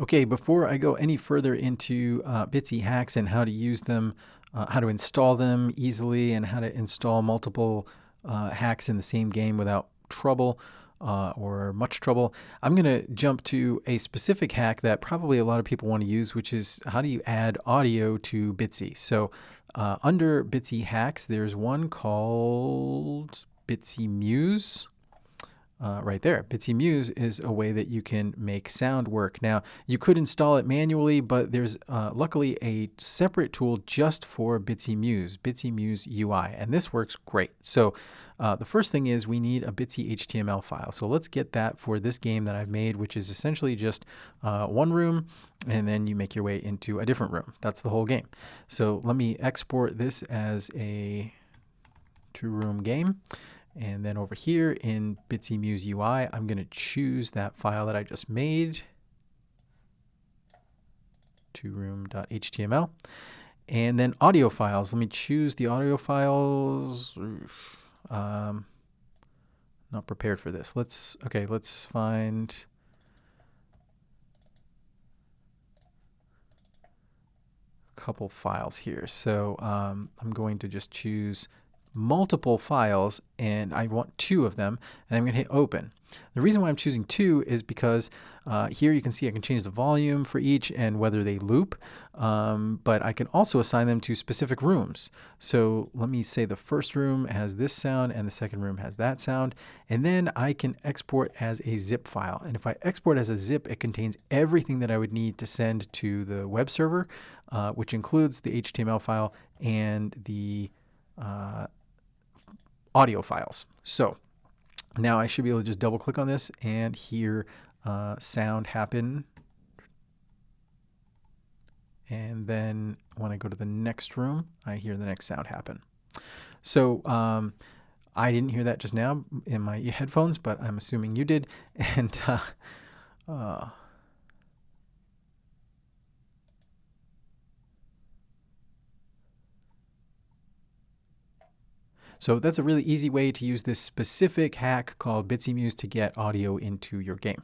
Okay, before I go any further into uh, Bitsy hacks and how to use them, uh, how to install them easily, and how to install multiple uh, hacks in the same game without trouble uh, or much trouble, I'm going to jump to a specific hack that probably a lot of people want to use, which is how do you add audio to Bitsy. So uh, under Bitsy hacks, there's one called Bitsy Muse uh, right there. Bitsy Muse is a way that you can make sound work. Now, you could install it manually, but there's uh, luckily a separate tool just for Bitsy Muse, Bitsy Muse UI, and this works great. So uh, the first thing is we need a Bitsy HTML file. So let's get that for this game that I've made, which is essentially just uh, one room, and then you make your way into a different room. That's the whole game. So let me export this as a two-room game. And then over here in Bitsy Muse UI, I'm going to choose that file that I just made, two-room.html. And then audio files. Let me choose the audio files. Um, not prepared for this. Let's, okay, let's find a couple files here. So um, I'm going to just choose multiple files and I want two of them and I'm going to hit open. The reason why I'm choosing two is because uh, here you can see I can change the volume for each and whether they loop, um, but I can also assign them to specific rooms. So let me say the first room has this sound and the second room has that sound, and then I can export as a zip file. And if I export as a zip, it contains everything that I would need to send to the web server, uh, which includes the HTML file and the uh, audio files. So now I should be able to just double click on this and hear uh, sound happen. And then when I go to the next room, I hear the next sound happen. So um, I didn't hear that just now in my headphones, but I'm assuming you did. And uh, uh, So that's a really easy way to use this specific hack called Bitsy Muse to get audio into your game.